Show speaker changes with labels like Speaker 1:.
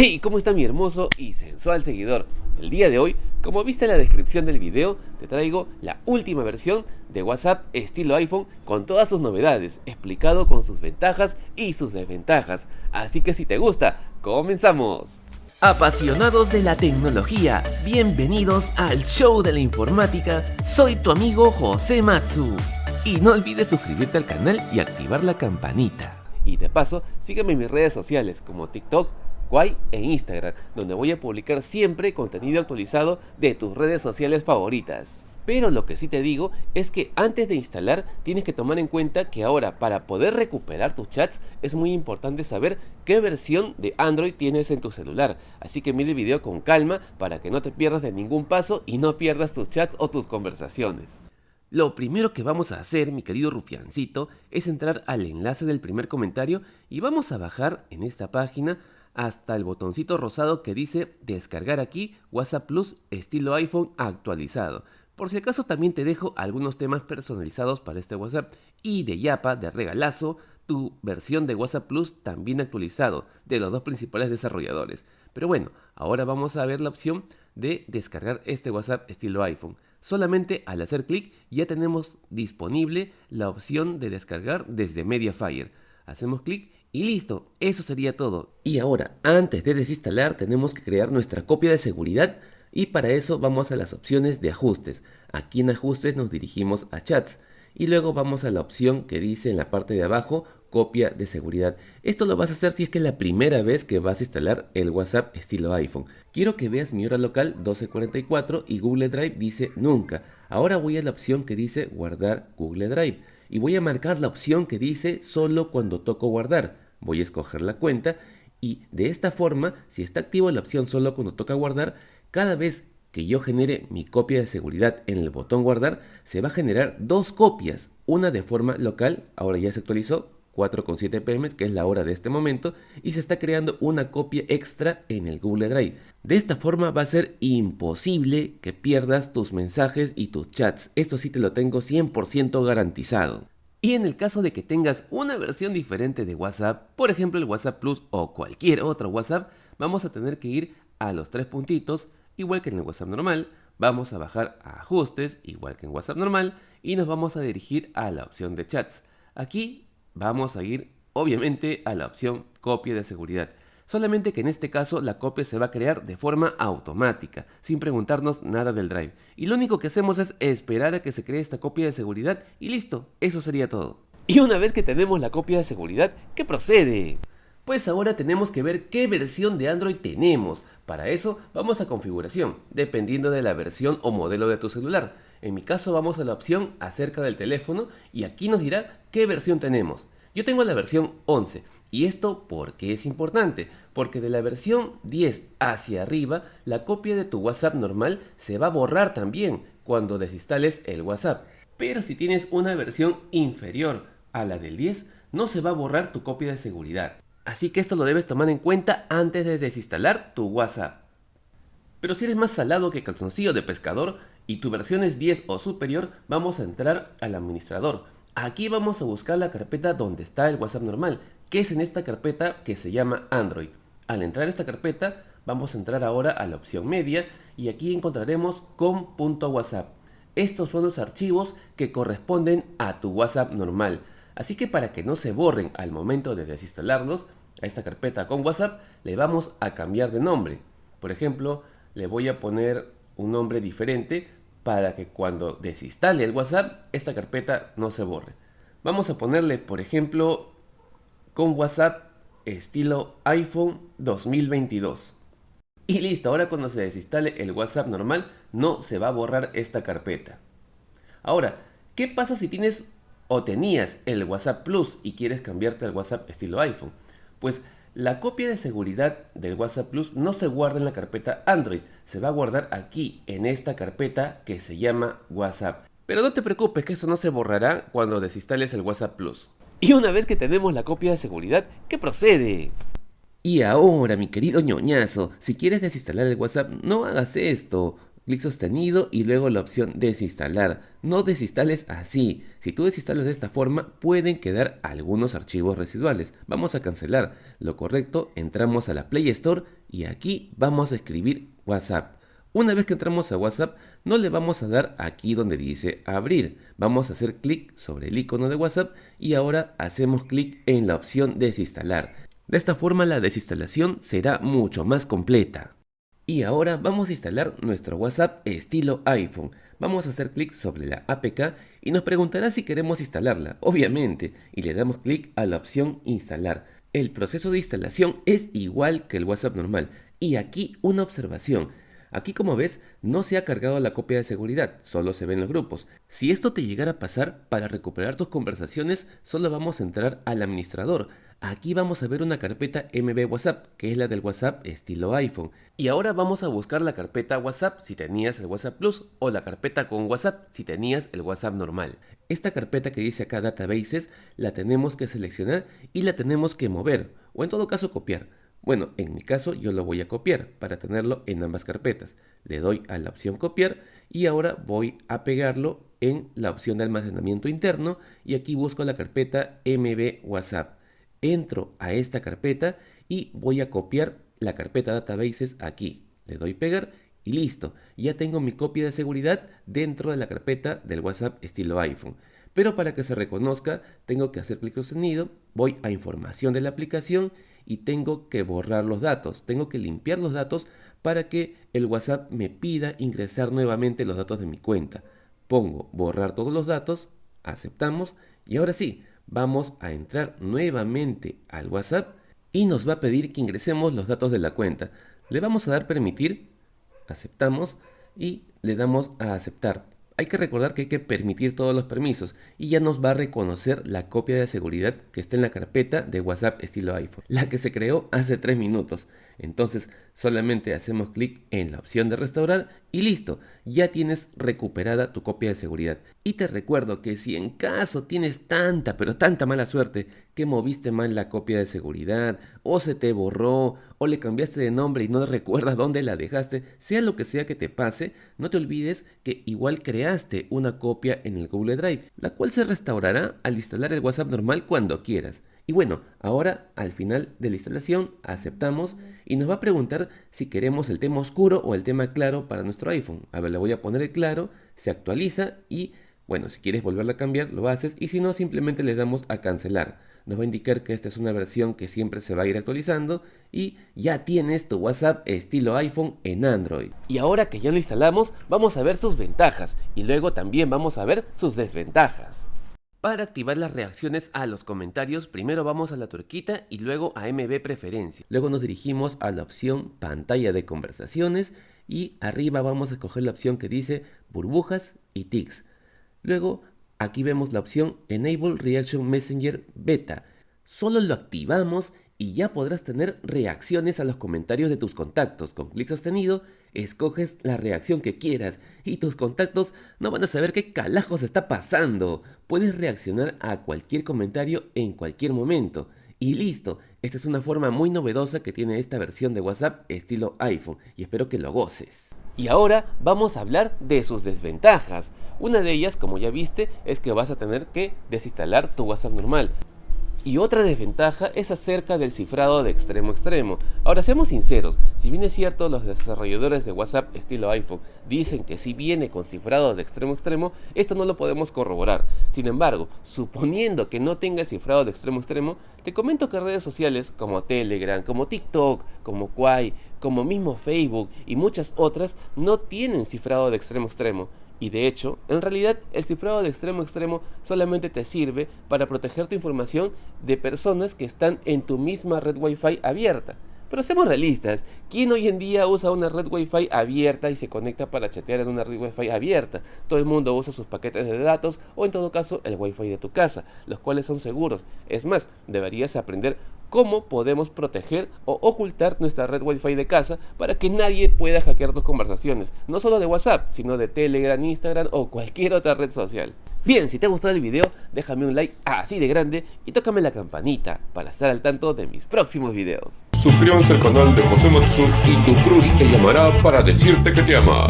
Speaker 1: Hey, ¿cómo está mi hermoso y sensual seguidor? El día de hoy, como viste en la descripción del video, te traigo la última versión de WhatsApp estilo iPhone con todas sus novedades, explicado con sus ventajas y sus desventajas. Así que si te gusta, comenzamos. Apasionados de la tecnología, bienvenidos al show de la informática, soy tu amigo José Matsu. Y no olvides suscribirte al canal y activar la campanita. Y de paso, sígueme en mis redes sociales como TikTok, Kwai e Instagram, donde voy a publicar siempre contenido actualizado de tus redes sociales favoritas. Pero lo que sí te digo es que antes de instalar tienes que tomar en cuenta que ahora para poder recuperar tus chats es muy importante saber qué versión de Android tienes en tu celular. Así que mire el video con calma para que no te pierdas de ningún paso y no pierdas tus chats o tus conversaciones. Lo primero que vamos a hacer, mi querido rufiancito, es entrar al enlace del primer comentario y vamos a bajar en esta página hasta el botoncito rosado que dice descargar aquí WhatsApp Plus estilo iPhone actualizado. Por si acaso también te dejo algunos temas personalizados para este WhatsApp y de Yapa, de regalazo, tu versión de WhatsApp Plus también actualizado de los dos principales desarrolladores. Pero bueno, ahora vamos a ver la opción de descargar este WhatsApp estilo iPhone. Solamente al hacer clic ya tenemos disponible la opción de descargar desde Mediafire. Hacemos clic y listo, eso sería todo. Y ahora, antes de desinstalar, tenemos que crear nuestra copia de seguridad y para eso vamos a las opciones de ajustes. Aquí en ajustes nos dirigimos a chats y luego vamos a la opción que dice en la parte de abajo copia de seguridad. Esto lo vas a hacer si es que es la primera vez que vas a instalar el WhatsApp estilo iPhone. Quiero que veas mi hora local 1244 y Google Drive dice nunca. Ahora voy a la opción que dice guardar Google Drive y voy a marcar la opción que dice solo cuando toco guardar. Voy a escoger la cuenta y de esta forma, si está activa la opción solo cuando toca guardar, cada vez que yo genere mi copia de seguridad en el botón guardar, se va a generar dos copias, una de forma local, ahora ya se actualizó, 4.7 pm, que es la hora de este momento, y se está creando una copia extra en el Google Drive. De esta forma va a ser imposible que pierdas tus mensajes y tus chats. Esto sí te lo tengo 100% garantizado. Y en el caso de que tengas una versión diferente de WhatsApp, por ejemplo el WhatsApp Plus o cualquier otro WhatsApp, vamos a tener que ir a los tres puntitos, igual que en el WhatsApp normal, vamos a bajar a ajustes, igual que en WhatsApp normal, y nos vamos a dirigir a la opción de chats. Aquí vamos a ir obviamente a la opción copia de seguridad. Solamente que en este caso la copia se va a crear de forma automática, sin preguntarnos nada del drive. Y lo único que hacemos es esperar a que se cree esta copia de seguridad y listo, eso sería todo. Y una vez que tenemos la copia de seguridad, ¿qué procede? Pues ahora tenemos que ver qué versión de Android tenemos. Para eso vamos a configuración, dependiendo de la versión o modelo de tu celular. En mi caso vamos a la opción acerca del teléfono y aquí nos dirá qué versión tenemos. Yo tengo la versión 11 y esto ¿por qué es importante? Porque de la versión 10 hacia arriba la copia de tu WhatsApp normal se va a borrar también cuando desinstales el WhatsApp. Pero si tienes una versión inferior a la del 10 no se va a borrar tu copia de seguridad. Así que esto lo debes tomar en cuenta antes de desinstalar tu WhatsApp. Pero si eres más salado que calzoncillo de pescador y tu versión es 10 o superior, vamos a entrar al administrador. Aquí vamos a buscar la carpeta donde está el WhatsApp normal, que es en esta carpeta que se llama Android. Al entrar a esta carpeta, vamos a entrar ahora a la opción media y aquí encontraremos com.whatsapp. Estos son los archivos que corresponden a tu WhatsApp normal. Así que para que no se borren al momento de desinstalarlos, a esta carpeta con WhatsApp le vamos a cambiar de nombre. Por ejemplo, le voy a poner un nombre diferente para que cuando desinstale el WhatsApp, esta carpeta no se borre. Vamos a ponerle, por ejemplo, con WhatsApp estilo iPhone 2022. Y listo, ahora cuando se desinstale el WhatsApp normal, no se va a borrar esta carpeta. Ahora, ¿qué pasa si tienes o tenías el WhatsApp Plus y quieres cambiarte al WhatsApp estilo iPhone? Pues la copia de seguridad del WhatsApp Plus no se guarda en la carpeta Android, se va a guardar aquí en esta carpeta que se llama WhatsApp. Pero no te preocupes que esto no se borrará cuando desinstales el WhatsApp Plus. Y una vez que tenemos la copia de seguridad, ¿qué procede? Y ahora, mi querido ñoñazo, si quieres desinstalar el WhatsApp, no hagas esto clic sostenido y luego la opción desinstalar. No desinstales así. Si tú desinstalas de esta forma, pueden quedar algunos archivos residuales. Vamos a cancelar. Lo correcto, entramos a la Play Store y aquí vamos a escribir WhatsApp. Una vez que entramos a WhatsApp, no le vamos a dar aquí donde dice abrir. Vamos a hacer clic sobre el icono de WhatsApp y ahora hacemos clic en la opción desinstalar. De esta forma la desinstalación será mucho más completa. Y ahora vamos a instalar nuestro WhatsApp estilo iPhone. Vamos a hacer clic sobre la APK y nos preguntará si queremos instalarla, obviamente, y le damos clic a la opción instalar. El proceso de instalación es igual que el WhatsApp normal. Y aquí una observación. Aquí como ves, no se ha cargado la copia de seguridad, solo se ven los grupos. Si esto te llegara a pasar, para recuperar tus conversaciones, solo vamos a entrar al administrador. Aquí vamos a ver una carpeta MB WhatsApp, que es la del WhatsApp estilo iPhone. Y ahora vamos a buscar la carpeta WhatsApp si tenías el WhatsApp Plus o la carpeta con WhatsApp si tenías el WhatsApp normal. Esta carpeta que dice acá Databases la tenemos que seleccionar y la tenemos que mover, o en todo caso copiar. Bueno, en mi caso yo lo voy a copiar para tenerlo en ambas carpetas. Le doy a la opción copiar y ahora voy a pegarlo en la opción de almacenamiento interno y aquí busco la carpeta MB WhatsApp. Entro a esta carpeta y voy a copiar la carpeta databases aquí. Le doy pegar y listo. Ya tengo mi copia de seguridad dentro de la carpeta del WhatsApp estilo iPhone. Pero para que se reconozca tengo que hacer clic sostenido, voy a información de la aplicación y tengo que borrar los datos. Tengo que limpiar los datos para que el WhatsApp me pida ingresar nuevamente los datos de mi cuenta. Pongo borrar todos los datos, aceptamos y ahora sí, vamos a entrar nuevamente al WhatsApp y nos va a pedir que ingresemos los datos de la cuenta. Le vamos a dar permitir, aceptamos y le damos a aceptar hay que recordar que hay que permitir todos los permisos y ya nos va a reconocer la copia de seguridad que está en la carpeta de WhatsApp estilo iPhone, la que se creó hace 3 minutos. Entonces solamente hacemos clic en la opción de restaurar y listo, ya tienes recuperada tu copia de seguridad. Y te recuerdo que si en caso tienes tanta pero tanta mala suerte que moviste mal la copia de seguridad o se te borró o le cambiaste de nombre y no recuerdas dónde la dejaste, sea lo que sea que te pase, no te olvides que igual creaste una copia en el Google Drive, la cual se restaurará al instalar el WhatsApp normal cuando quieras. Y bueno, ahora al final de la instalación aceptamos y nos va a preguntar si queremos el tema oscuro o el tema claro para nuestro iPhone. A ver, le voy a poner el claro, se actualiza y bueno, si quieres volverla a cambiar lo haces y si no simplemente le damos a cancelar. Nos va a indicar que esta es una versión que siempre se va a ir actualizando y ya tienes tu WhatsApp estilo iPhone en Android. Y ahora que ya lo instalamos, vamos a ver sus ventajas y luego también vamos a ver sus desventajas. Para activar las reacciones a los comentarios, primero vamos a la turquita y luego a MB Preferencia. Luego nos dirigimos a la opción Pantalla de conversaciones y arriba vamos a escoger la opción que dice Burbujas y Tics. Luego aquí vemos la opción Enable Reaction Messenger Beta. Solo lo activamos y ya podrás tener reacciones a los comentarios de tus contactos. Con clic sostenido, escoges la reacción que quieras y tus contactos no van a saber qué calajos está pasando. Puedes reaccionar a cualquier comentario en cualquier momento. Y listo, esta es una forma muy novedosa que tiene esta versión de WhatsApp estilo iPhone y espero que lo goces. Y ahora vamos a hablar de sus desventajas. Una de ellas, como ya viste, es que vas a tener que desinstalar tu WhatsApp normal. Y otra desventaja es acerca del cifrado de extremo extremo. Ahora seamos sinceros, si bien es cierto los desarrolladores de WhatsApp estilo iPhone dicen que si viene con cifrado de extremo extremo, esto no lo podemos corroborar. Sin embargo, suponiendo que no tenga el cifrado de extremo extremo, te comento que redes sociales como Telegram, como TikTok, como Quai, como mismo Facebook y muchas otras no tienen cifrado de extremo extremo. Y de hecho, en realidad el cifrado de extremo a extremo solamente te sirve para proteger tu información de personas que están en tu misma red Wi-Fi abierta. Pero seamos realistas, ¿quién hoy en día usa una red Wi-Fi abierta y se conecta para chatear en una red Wi-Fi abierta? Todo el mundo usa sus paquetes de datos o en todo caso el Wi-Fi de tu casa, los cuales son seguros. Es más, deberías aprender cómo podemos proteger o ocultar nuestra red Wi-Fi de casa para que nadie pueda hackear tus conversaciones, no solo de WhatsApp, sino de Telegram, Instagram o cualquier otra red social. Bien, si te ha gustado el video, déjame un like así de grande y tócame la campanita para estar al tanto de mis próximos videos.
Speaker 2: Suscríbanse al canal de José Matsu y tu crush te llamará para decirte que te ama.